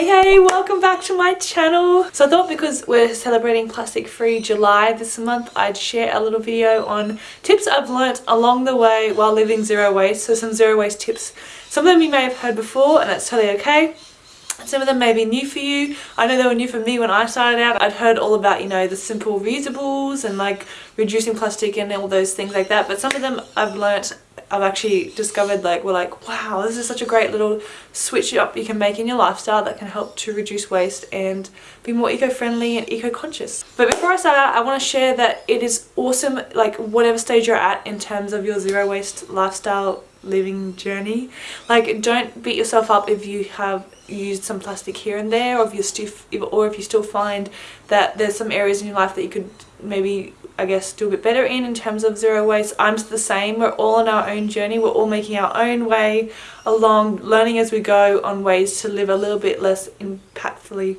Hey hey, welcome back to my channel. So I thought because we're celebrating plastic free July this month, I'd share a little video on tips I've learnt along the way while living zero waste. So some zero waste tips. Some of them you may have heard before and that's totally okay. Some of them may be new for you. I know they were new for me when I started out. I'd heard all about, you know, the simple reusables and like reducing plastic and all those things like that. But some of them I've learnt I've actually discovered like we're like wow this is such a great little switch up you can make in your lifestyle that can help to reduce waste and be more eco-friendly and eco-conscious. But before I start I want to share that it is awesome like whatever stage you're at in terms of your zero waste lifestyle living journey. Like don't beat yourself up if you have used some plastic here and there or if you still or if you still find that there's some areas in your life that you could maybe I guess do a bit better in in terms of zero waste. I'm the same. We're all on our own journey. We're all making our own way along, learning as we go on ways to live a little bit less impactfully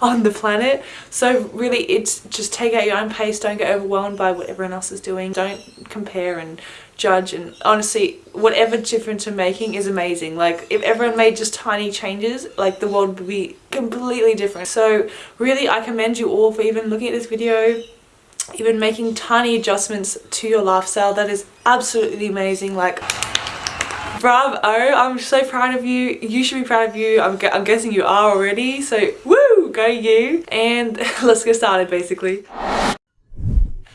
on the planet. So really it's just take out your own pace. Don't get overwhelmed by what everyone else is doing. Don't compare and judge and honestly whatever difference you're making is amazing like if everyone made just tiny changes like the world would be completely different so really I commend you all for even looking at this video even making tiny adjustments to your lifestyle. That is absolutely amazing. Like bravo. I'm so proud of you. You should be proud of you. I'm, I'm guessing you are already. So woo! Go you. And let's get started basically.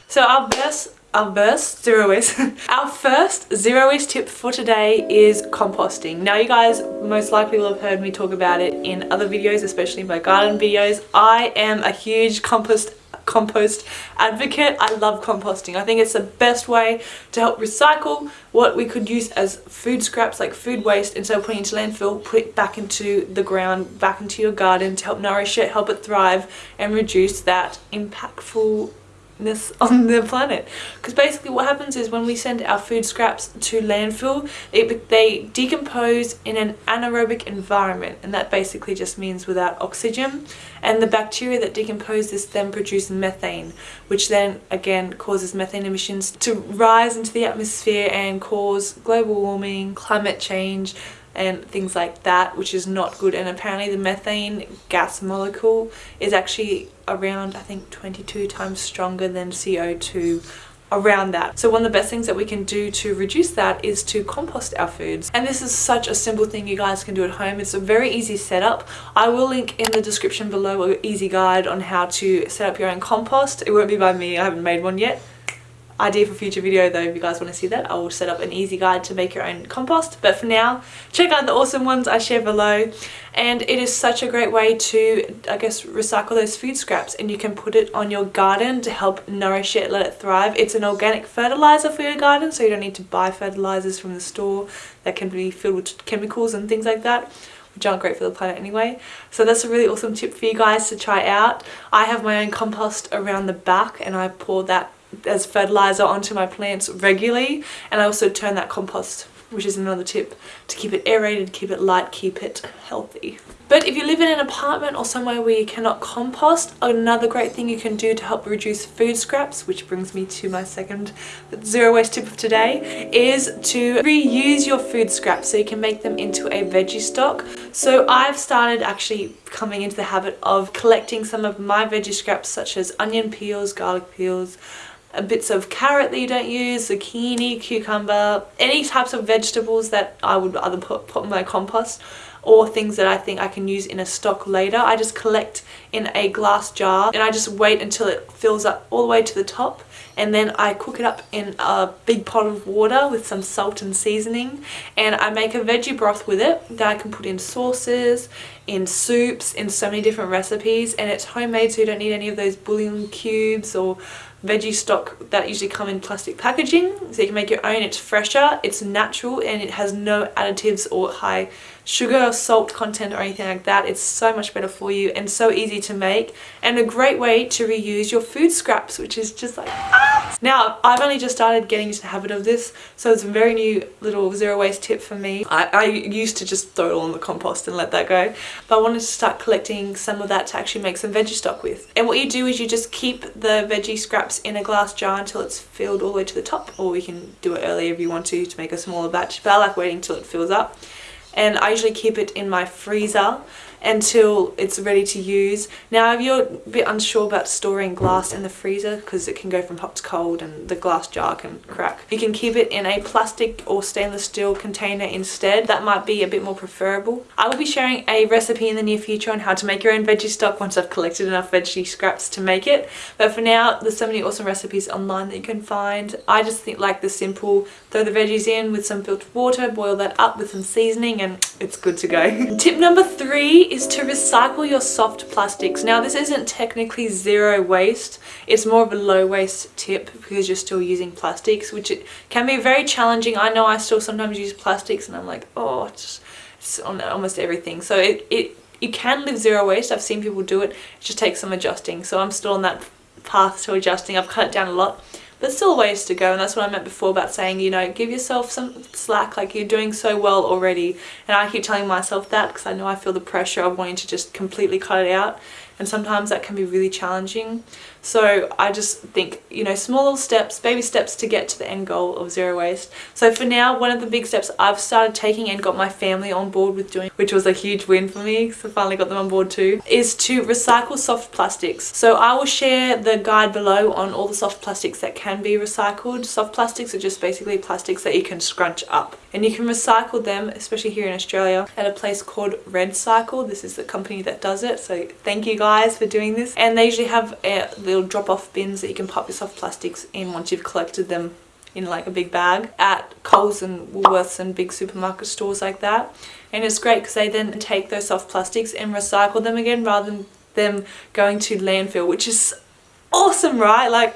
So our best our first zero waste our first zero waste tip for today is composting. Now you guys most likely will have heard me talk about it in other videos especially my garden videos. I am a huge compost compost advocate. I love composting. I think it's the best way to help recycle what we could use as food scraps like food waste instead of putting into landfill, put it back into the ground, back into your garden to help nourish it, help it thrive and reduce that impactful on the planet. Because basically what happens is when we send our food scraps to landfill it, they decompose in an anaerobic environment and that basically just means without oxygen. And the bacteria that decompose this then produce methane which then again causes methane emissions to rise into the atmosphere and cause global warming climate change and things like that which is not good and apparently the methane gas molecule is actually around I think 22 times stronger than CO2 around that. So one of the best things that we can do to reduce that is to compost our foods. And this is such a simple thing you guys can do at home. It's a very easy setup. I will link in the description below an easy guide on how to set up your own compost. It won't be by me, I haven't made one yet idea for future video though if you guys want to see that I will set up an easy guide to make your own compost but for now check out the awesome ones I share below and it is such a great way to I guess recycle those food scraps and you can put it on your garden to help nourish it let it thrive it's an organic fertilizer for your garden so you don't need to buy fertilizers from the store that can be filled with chemicals and things like that which aren't great for the planet anyway. So that's a really awesome tip for you guys to try out. I have my own compost around the back and I pour that as fertilizer onto my plants regularly and I also turn that compost which is another tip to keep it aerated, keep it light, keep it healthy. But if you live in an apartment or somewhere where you cannot compost, another great thing you can do to help reduce food scraps, which brings me to my second zero waste tip of today, is to reuse your food scraps so you can make them into a veggie stock. So I've started actually coming into the habit of collecting some of my veggie scraps such as onion peels, garlic peels, Uh, bits of carrot that you don't use, zucchini, cucumber, any types of vegetables that I would either put, put in my compost or things that I think I can use in a stock later. I just collect in a glass jar and I just wait until it fills up all the way to the top. And then I cook it up in a big pot of water with some salt and seasoning. And I make a veggie broth with it that I can put in sauces, in soups, in so many different recipes. And it's homemade so you don't need any of those bouillon cubes or veggie stock that usually come in plastic packaging. So you can make your own it's fresher it's natural and it has no additives or high sugar or salt content or anything like that it's so much better for you and so easy to make and a great way to reuse your food scraps which is just like ah! now I've only just started getting into the habit of this so it's a very new little zero waste tip for me. I, I used to just throw it all in the compost and let that go but I wanted to start collecting some of that to actually make some veggie stock with. And what you do is you just keep the veggie scraps in a glass jar until it's filled all the way to the top or we can do it earlier if you want to to make a smaller batch but I like waiting till it fills up and I usually keep it in my freezer until it's ready to use. Now if you're a bit unsure about storing glass in the freezer because it can go from hot to cold and the glass jar can crack, you can keep it in a plastic or stainless steel container instead. That might be a bit more preferable. I will be sharing a recipe in the near future on how to make your own veggie stock once I've collected enough veggie scraps to make it. But for now, there's so many awesome recipes online that you can find. I just think like the simple, throw the veggies in with some filtered water, boil that up with some seasoning and it's good to go. Tip number three is to recycle your soft plastics. Now this isn't technically zero waste, it's more of a low waste tip because you're still using plastics which can be very challenging. I know I still sometimes use plastics and I'm like oh it's, it's on almost everything. So it, it you can live zero waste. I've seen people do it. It just takes some adjusting. So I'm still on that path to adjusting. I've cut it down a lot but still ways to go and that's what I meant before about saying you know give yourself some slack like you're doing so well already. And I keep telling myself that because I know I feel the pressure of wanting to just completely cut it out. And sometimes that can be really challenging so I just think, you know, small little steps, baby steps to get to the end goal of zero waste. So for now, one of the big steps I've started taking and got my family on board with doing, which was a huge win for me, so I finally got them on board too, is to recycle soft plastics. So I will share the guide below on all the soft plastics that can be recycled. Soft plastics are just basically plastics that you can scrunch up and you can recycle them, especially here in Australia, at a place called REDcycle. This is the company that does it, so thank you guys for doing this. And they usually have a little drop-off bins that you can pop your soft plastics in once you've collected them in like a big bag at Coles and Woolworths and big supermarket stores like that. And it's great because they then take those soft plastics and recycle them again rather than them going to landfill, which is awesome, right? Like,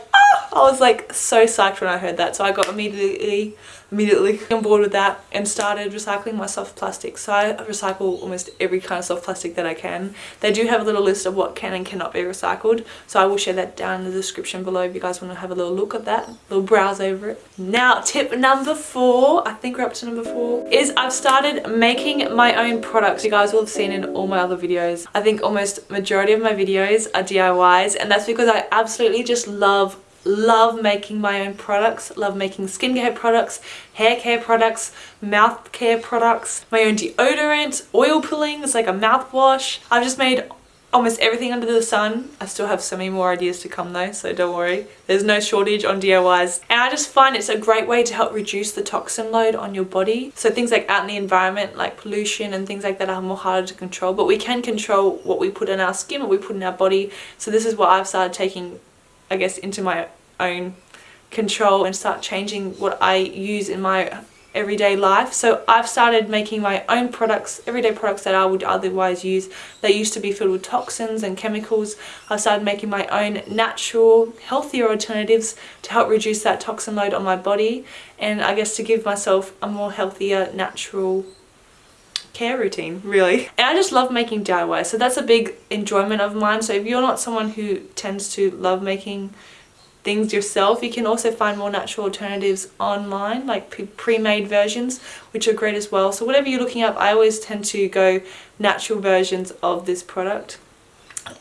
I was like so psyched when I heard that. So I got immediately immediately on board with that and started recycling my soft plastic. So I recycle almost every kind of soft plastic that I can. They do have a little list of what can and cannot be recycled. So I will share that down in the description below if you guys want to have a little look at that, a little browse over it. Now tip number four, I think we're up to number four, is I've started making my own products. You guys will have seen in all my other videos. I think almost majority of my videos are DIYs and that's because I absolutely just love love making my own products love making skincare products hair care products mouth care products my own deodorant oil pullings like a mouthwash. I've just made almost everything under the sun. I still have so many more ideas to come though so don't worry. There's no shortage on diys and i just find it's a great way to help reduce the toxin load on your body. So things like out in the environment like pollution and things like that are more harder to control but we can control what we put in our skin what we put in our body. So this is what i've started taking I guess into my own control and start changing what I use in my everyday life. So I've started making my own products everyday products that I would otherwise use. They used to be filled with toxins and chemicals. I've started making my own natural healthier alternatives to help reduce that toxin load on my body. And I guess to give myself a more healthier natural care routine really. And I just love making DIY so that's a big enjoyment of mine. So if you're not someone who tends to love making things yourself you can also find more natural alternatives online like pre-made versions which are great as well. So whatever you're looking up I always tend to go natural versions of this product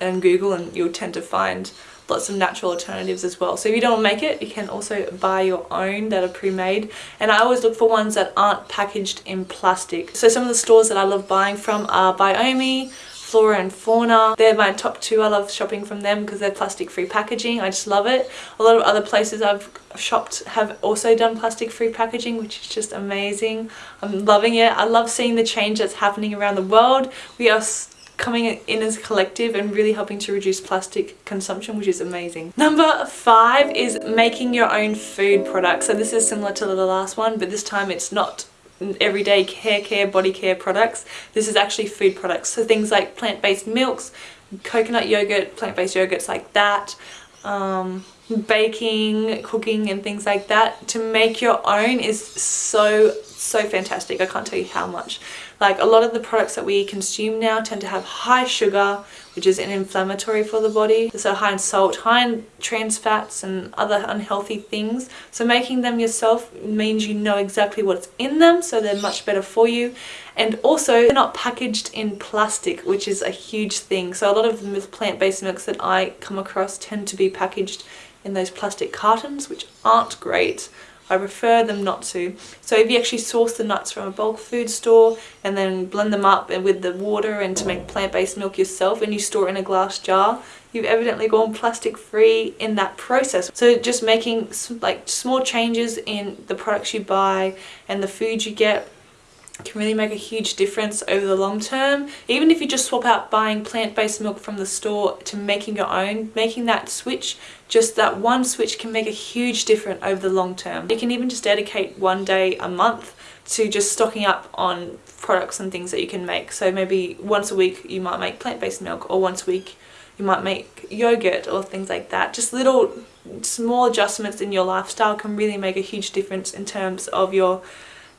and Google and you'll tend to find lots of natural alternatives as well. So if you don't make it, you can also buy your own that are pre-made. And I always look for ones that aren't packaged in plastic. So some of the stores that I love buying from are Biomi, Flora and Fauna. They're my top two. I love shopping from them because they're plastic free packaging. I just love it. A lot of other places I've shopped have also done plastic free packaging which is just amazing. I'm loving it. I love seeing the change that's happening around the world. We are coming in as a collective and really helping to reduce plastic consumption which is amazing. Number five is making your own food products. So this is similar to the last one but this time it's not everyday hair care, body care products. This is actually food products. So things like plant-based milks, coconut yogurt, plant-based yogurts like that, um, baking, cooking and things like that. To make your own is so, so fantastic. I can't tell you how much. Like a lot of the products that we consume now tend to have high sugar, which is an inflammatory for the body. So high in salt, high in trans fats and other unhealthy things. So making them yourself means you know exactly what's in them, so they're much better for you. And also, they're not packaged in plastic, which is a huge thing. So a lot of the plant-based milks that I come across tend to be packaged in those plastic cartons, which aren't great. I prefer them not to. So if you actually source the nuts from a bulk food store and then blend them up with the water and to make plant-based milk yourself and you store it in a glass jar, you've evidently gone plastic free in that process. So just making like small changes in the products you buy and the food you get can really make a huge difference over the long term. Even if you just swap out buying plant-based milk from the store to making your own, making that switch, just that one switch can make a huge difference over the long term. You can even just dedicate one day a month to just stocking up on products and things that you can make. So maybe once a week you might make plant-based milk or once a week you might make yogurt or things like that. Just little small adjustments in your lifestyle can really make a huge difference in terms of your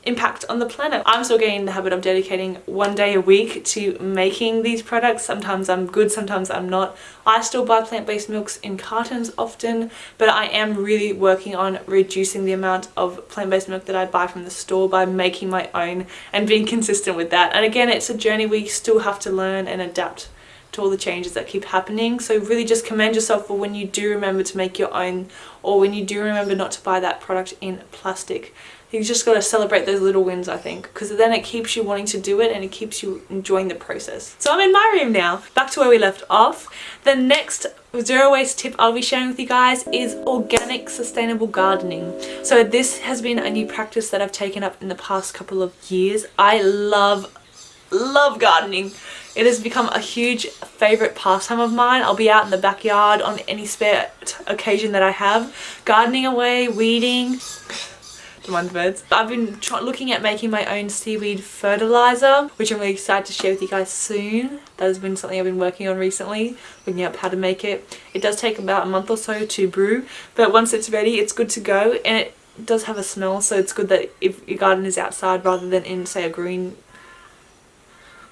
impact on the planet. I'm still getting in the habit of dedicating one day a week to making these products. Sometimes I'm good, sometimes I'm not. I still buy plant-based milks in cartons often, but I am really working on reducing the amount of plant-based milk that I buy from the store by making my own and being consistent with that. And again, it's a journey we still have to learn and adapt to all the changes that keep happening. So really just commend yourself for when you do remember to make your own or when you do remember not to buy that product in plastic you just got to celebrate those little wins I think because then it keeps you wanting to do it and it keeps you enjoying the process. So I'm in my room now, back to where we left off. The next zero waste tip I'll be sharing with you guys is organic sustainable gardening. So this has been a new practice that I've taken up in the past couple of years. I love, love gardening. It has become a huge favourite pastime of mine. I'll be out in the backyard on any spare occasion that I have, gardening away, weeding, the birds. I've been looking at making my own seaweed fertilizer, which I'm really excited to share with you guys soon. That has been something I've been working on recently, looking up how to make it. It does take about a month or so to brew, but once it's ready, it's good to go. And it does have a smell, so it's good that if your garden is outside rather than in, say, a green,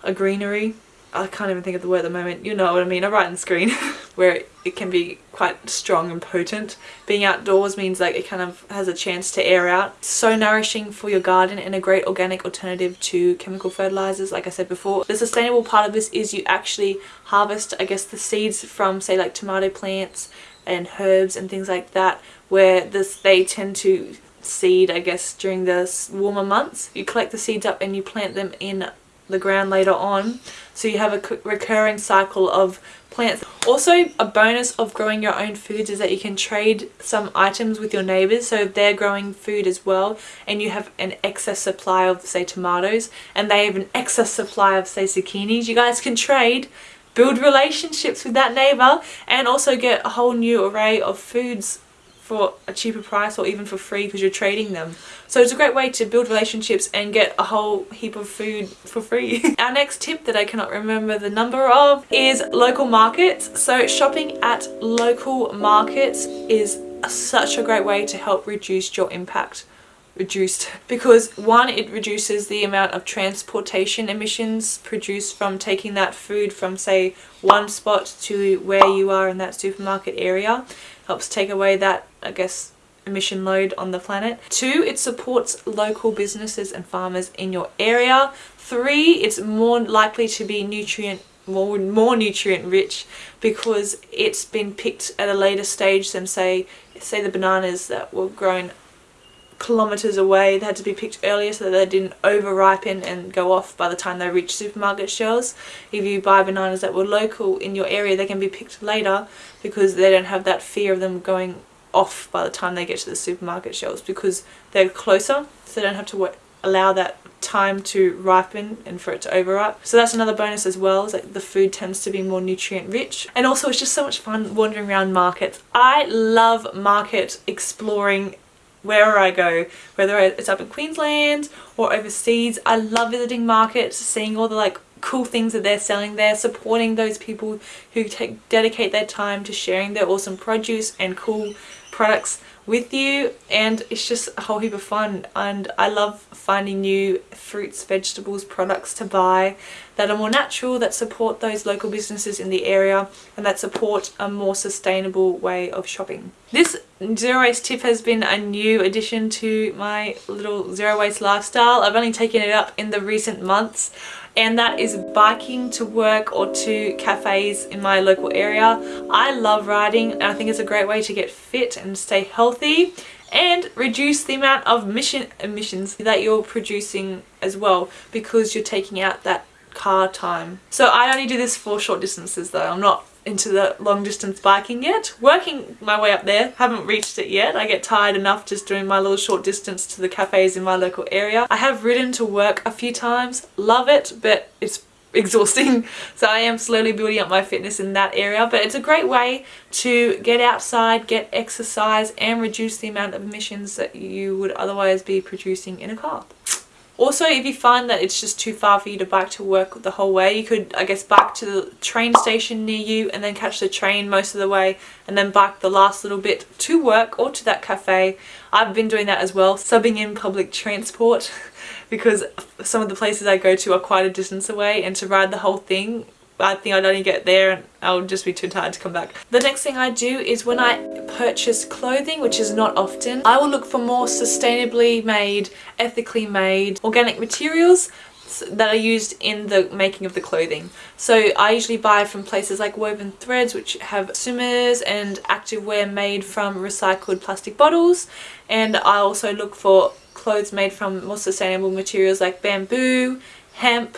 a greenery. I can't even think of the word at the moment. You know what I mean. I write on screen where it can be quite strong and potent. Being outdoors means like it kind of has a chance to air out. So nourishing for your garden and a great organic alternative to chemical fertilizers like I said before. The sustainable part of this is you actually harvest I guess the seeds from say like tomato plants and herbs and things like that where this they tend to seed I guess during the warmer months. You collect the seeds up and you plant them in the ground later on so you have a recurring cycle of plants. Also a bonus of growing your own foods is that you can trade some items with your neighbors so if they're growing food as well and you have an excess supply of say tomatoes and they have an excess supply of say zucchinis you guys can trade build relationships with that neighbor and also get a whole new array of foods for a cheaper price or even for free because you're trading them. So it's a great way to build relationships and get a whole heap of food for free. Our next tip that I cannot remember the number of is local markets. So shopping at local markets is such a great way to help reduce your impact reduced because one it reduces the amount of transportation emissions produced from taking that food from say one spot to where you are in that supermarket area helps take away that I guess emission load on the planet. Two, it supports local businesses and farmers in your area. Three, it's more likely to be nutrient more more nutrient rich because it's been picked at a later stage than say say the bananas that were grown kilometers away they had to be picked earlier so that they didn't over ripen and go off by the time they reach supermarket shelves if you buy bananas that were local in your area they can be picked later because they don't have that fear of them going off by the time they get to the supermarket shelves because they're closer so they don't have to allow that time to ripen and for it to overripe. So that's another bonus as well, is that the food tends to be more nutrient rich. And also it's just so much fun wandering around markets. I love market exploring wherever I go, whether it's up in Queensland or overseas. I love visiting markets, seeing all the like cool things that they're selling there, supporting those people who take dedicate their time to sharing their awesome produce and cool products with you and it's just a whole heap of fun and I love finding new fruits, vegetables, products to buy that are more natural, that support those local businesses in the area and that support a more sustainable way of shopping. This zero waste tip has been a new addition to my little zero waste lifestyle. I've only taken it up in the recent months and that is biking to work or to cafes in my local area. I love riding and I think it's a great way to get fit and stay healthy and reduce the amount of mission emissions that you're producing as well because you're taking out that car time. So I only do this for short distances though. I'm not into the long distance biking yet. Working my way up there, haven't reached it yet. I get tired enough just doing my little short distance to the cafes in my local area. I have ridden to work a few times, love it, but it's exhausting so I am slowly building up my fitness in that area but it's a great way to get outside get exercise and reduce the amount of emissions that you would otherwise be producing in a car also, if you find that it's just too far for you to bike to work the whole way, you could, I guess, bike to the train station near you and then catch the train most of the way and then bike the last little bit to work or to that cafe. I've been doing that as well, subbing in public transport because some of the places I go to are quite a distance away and to ride the whole thing I think I'd only get there and I'll just be too tired to come back. The next thing I do is when I purchase clothing, which is not often, I will look for more sustainably made, ethically made, organic materials that are used in the making of the clothing. So I usually buy from places like Woven Threads which have swimmers and activewear made from recycled plastic bottles and I also look for clothes made from more sustainable materials like bamboo, hemp,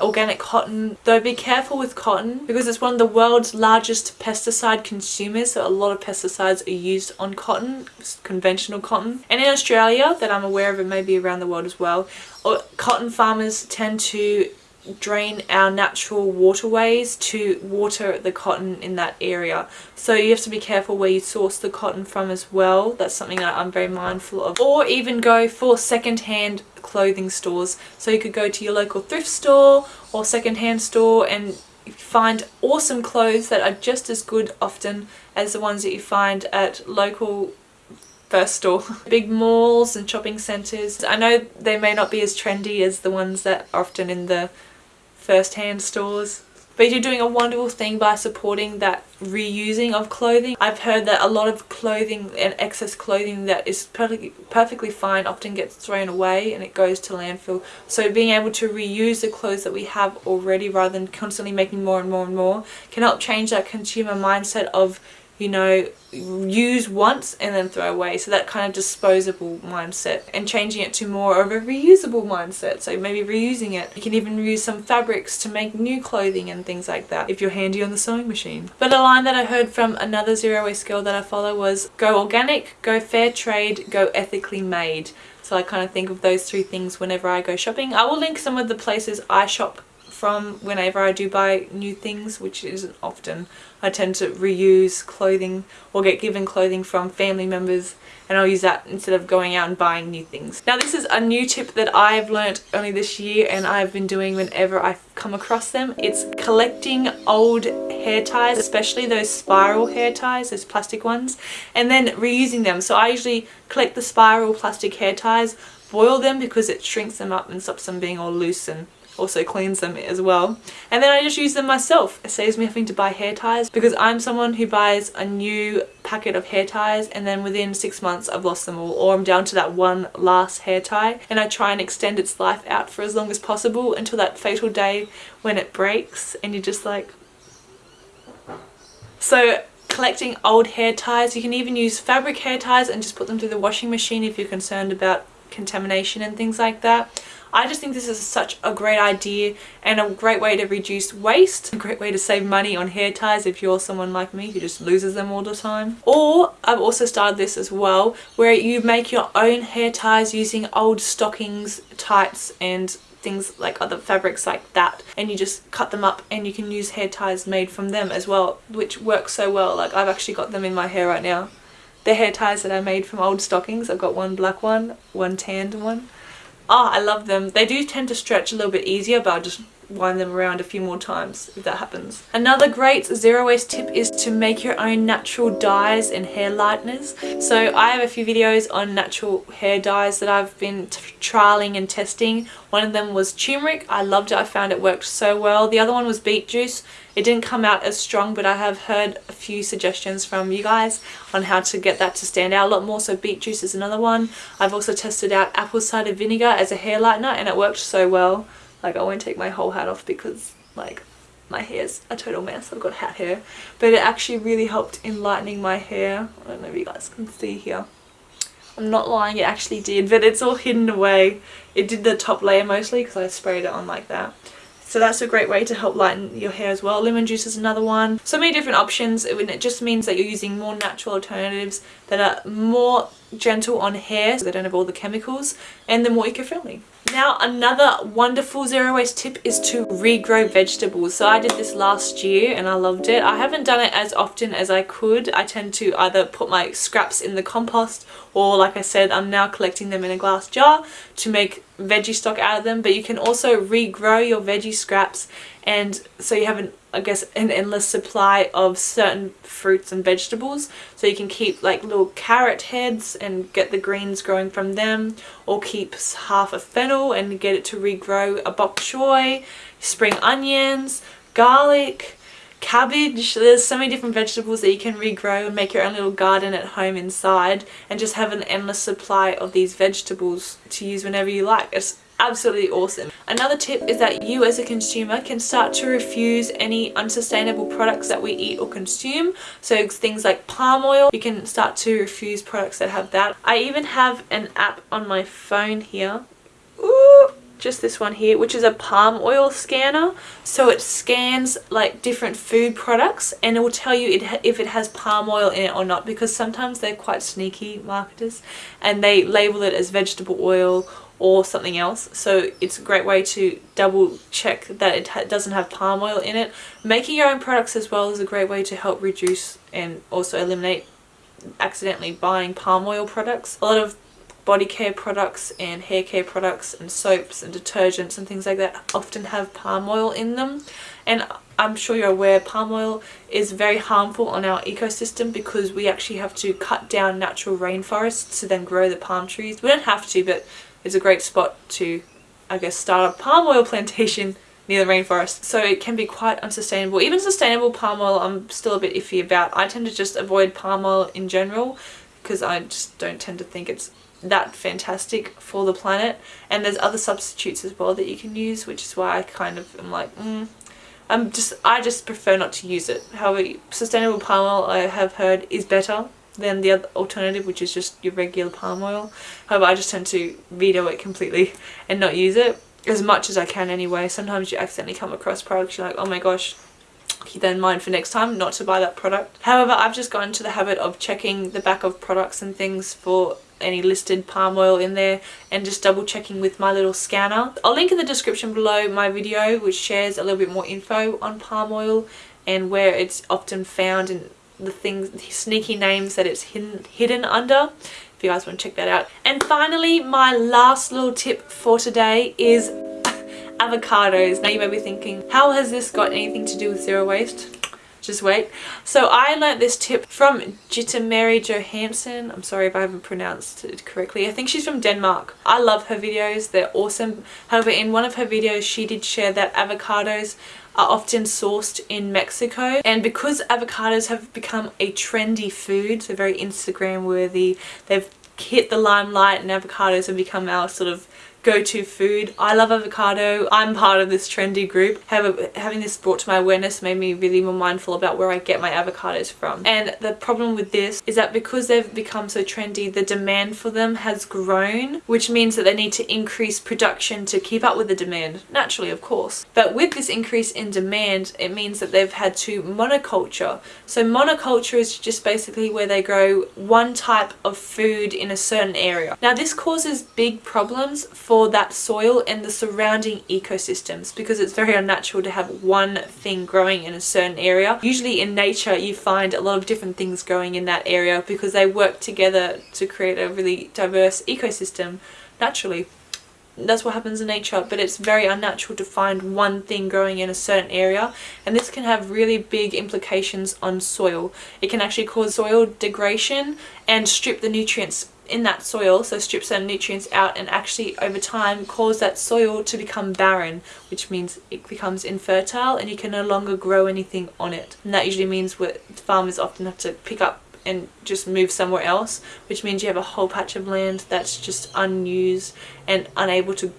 organic cotton though be careful with cotton because it's one of the world's largest pesticide consumers so a lot of pesticides are used on cotton conventional cotton. And in Australia that I'm aware of it may be around the world as well uh, cotton farmers tend to drain our natural waterways to water the cotton in that area so you have to be careful where you source the cotton from as well that's something that I'm very mindful of or even go for second-hand clothing stores so you could go to your local thrift store or second-hand store and find awesome clothes that are just as good often as the ones that you find at local first store. Big malls and shopping centres. I know they may not be as trendy as the ones that are often in the first-hand stores. But you're doing a wonderful thing by supporting that reusing of clothing. I've heard that a lot of clothing and excess clothing that is perfectly, perfectly fine often gets thrown away and it goes to landfill. So being able to reuse the clothes that we have already rather than constantly making more and more and more can help change that consumer mindset of you know, use once and then throw away. So that kind of disposable mindset and changing it to more of a reusable mindset. So maybe reusing it. You can even reuse some fabrics to make new clothing and things like that if you're handy on the sewing machine. But a line that I heard from another zero waste girl that I follow was go organic, go fair trade, go ethically made. So I kind of think of those three things whenever I go shopping. I will link some of the places I shop from whenever I do buy new things, which isn't often. I tend to reuse clothing or get given clothing from family members and I'll use that instead of going out and buying new things. Now this is a new tip that I've learnt only this year and I've been doing whenever I come across them. It's collecting old hair ties, especially those spiral hair ties, those plastic ones, and then reusing them. So I usually collect the spiral plastic hair ties, boil them because it shrinks them up and stops them being all loose and also cleans them as well. And then I just use them myself. It saves me having to buy hair ties because I'm someone who buys a new packet of hair ties and then within six months I've lost them all or I'm down to that one last hair tie and I try and extend its life out for as long as possible until that fatal day when it breaks and you're just like... So collecting old hair ties, you can even use fabric hair ties and just put them through the washing machine if you're concerned about contamination and things like that. I just think this is such a great idea and a great way to reduce waste, a great way to save money on hair ties if you're someone like me who just loses them all the time. Or I've also started this as well where you make your own hair ties using old stockings, tights and things like other fabrics like that and you just cut them up and you can use hair ties made from them as well which works so well. Like I've actually got them in my hair right now. They're hair ties that I made from old stockings. I've got one black one one tanned one Oh, I love them. They do tend to stretch a little bit easier, but I'll just wind them around a few more times if that happens. Another great zero waste tip is to make your own natural dyes and hair lighteners. So I have a few videos on natural hair dyes that I've been trialing and testing. One of them was turmeric. I loved it. I found it worked so well. The other one was beet juice. It didn't come out as strong but I have heard a few suggestions from you guys on how to get that to stand out a lot more so beet juice is another one. I've also tested out apple cider vinegar as a hair lightener and it worked so well. Like I won't take my whole hat off because like my hair's a total mess. I've got hat hair. But it actually really helped in lightening my hair. I don't know if you guys can see here. I'm not lying, it actually did, but it's all hidden away. It did the top layer mostly because I sprayed it on like that. So that's a great way to help lighten your hair as well. Lemon juice is another one. So many different options and it just means that you're using more natural alternatives that are more gentle on hair so they don't have all the chemicals and they're more eco-friendly. Now another wonderful zero waste tip is to regrow vegetables. So I did this last year and I loved it. I haven't done it as often as I could. I tend to either put my scraps in the compost or like I said I'm now collecting them in a glass jar to make veggie stock out of them but you can also regrow your veggie scraps and so you have an I guess an endless supply of certain fruits and vegetables. So you can keep like little carrot heads and get the greens growing from them or keep half a fennel and get it to regrow a bok choy, spring onions, garlic, cabbage. There's so many different vegetables that you can regrow and make your own little garden at home inside and just have an endless supply of these vegetables to use whenever you like. It's absolutely awesome. Another tip is that you as a consumer can start to refuse any unsustainable products that we eat or consume. So things like palm oil, you can start to refuse products that have that. I even have an app on my phone here. Ooh, just this one here which is a palm oil scanner so it scans like different food products and it will tell you it if it has palm oil in it or not because sometimes they're quite sneaky marketers and they label it as vegetable oil or something else. So it's a great way to double check that it ha doesn't have palm oil in it. Making your own products as well is a great way to help reduce and also eliminate accidentally buying palm oil products. A lot of body care products and hair care products and soaps and detergents and things like that often have palm oil in them. And I'm sure you're aware palm oil is very harmful on our ecosystem because we actually have to cut down natural rainforests to then grow the palm trees. We don't have to but it's a great spot to I guess start a palm oil plantation near the rainforest. So it can be quite unsustainable. Even sustainable palm oil I'm still a bit iffy about. I tend to just avoid palm oil in general because I just don't tend to think it's that fantastic for the planet. And there's other substitutes as well that you can use which is why I kind of am like mm, I'm just I just prefer not to use it. However sustainable palm oil I have heard is better than the other alternative which is just your regular palm oil. However I just tend to veto it completely and not use it as much as I can anyway. Sometimes you accidentally come across products you're like oh my gosh keep that in mind for next time not to buy that product. However I've just got into the habit of checking the back of products and things for any listed palm oil in there and just double checking with my little scanner. I'll link in the description below my video which shares a little bit more info on palm oil and where it's often found and the things, the sneaky names that it's hidden, hidden under if you guys want to check that out. And finally my last little tip for today is avocados. Now you may be thinking how has this got anything to do with zero waste? just wait. So I learnt this tip from Gittemary Johansen. I'm sorry if I haven't pronounced it correctly. I think she's from Denmark. I love her videos. They're awesome. However, in one of her videos, she did share that avocados are often sourced in Mexico. And because avocados have become a trendy food, so very Instagram worthy, they've hit the limelight and avocados have become our sort of go-to food. I love avocado. I'm part of this trendy group. However, having this brought to my awareness made me really more mindful about where I get my avocados from. And the problem with this is that because they've become so trendy, the demand for them has grown, which means that they need to increase production to keep up with the demand, naturally of course. But with this increase in demand, it means that they've had to monoculture. So monoculture is just basically where they grow one type of food in a certain area. Now this causes big problems for that soil and the surrounding ecosystems because it's very unnatural to have one thing growing in a certain area. Usually in nature you find a lot of different things growing in that area because they work together to create a really diverse ecosystem naturally that's what happens in nature but it's very unnatural to find one thing growing in a certain area and this can have really big implications on soil it can actually cause soil degradation and strip the nutrients in that soil so strip some nutrients out and actually over time cause that soil to become barren which means it becomes infertile and you can no longer grow anything on it. And that usually means what farmers often have to pick up and just move somewhere else which means you have a whole patch of land that's just unused and unable to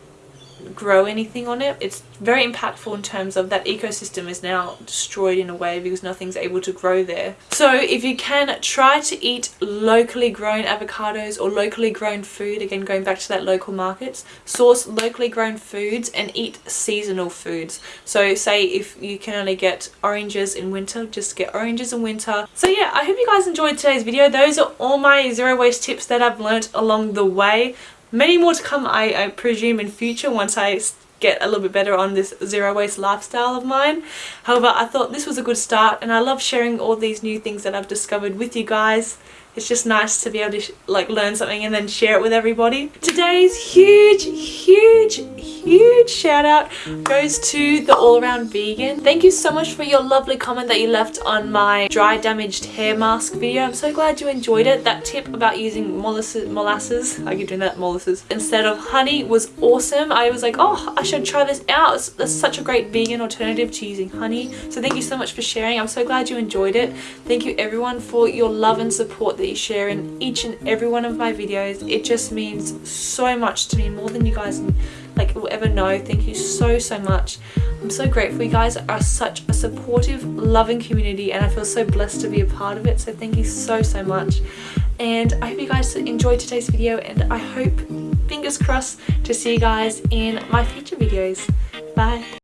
grow anything on it. It's very impactful in terms of that ecosystem is now destroyed in a way because nothing's able to grow there. So if you can try to eat locally grown avocados or locally grown food, again going back to that local markets, source locally grown foods and eat seasonal foods. So say if you can only get oranges in winter, just get oranges in winter. So yeah, I hope you guys enjoyed today's video. Those are all my zero waste tips that I've learnt along the way. Many more to come I, I presume in future once I get a little bit better on this zero waste lifestyle of mine. However, I thought this was a good start and I love sharing all these new things that I've discovered with you guys it's just nice to be able to like learn something and then share it with everybody. Today's huge, huge, huge shout out goes to the all around vegan. Thank you so much for your lovely comment that you left on my dry damaged hair mask video. I'm so glad you enjoyed it. That tip about using molasses, molasses I keep doing that, molasses, instead of honey was awesome. I was like, oh, I should try this out. It's, it's such a great vegan alternative to using honey. So thank you so much for sharing. I'm so glad you enjoyed it. Thank you everyone for your love and support that you share in each and every one of my videos. It just means so much to me, more than you guys like will ever know. Thank you so, so much. I'm so grateful. You guys are such a supportive, loving community and I feel so blessed to be a part of it. So thank you so, so much. And I hope you guys enjoyed today's video and I hope, fingers crossed, to see you guys in my future videos. Bye.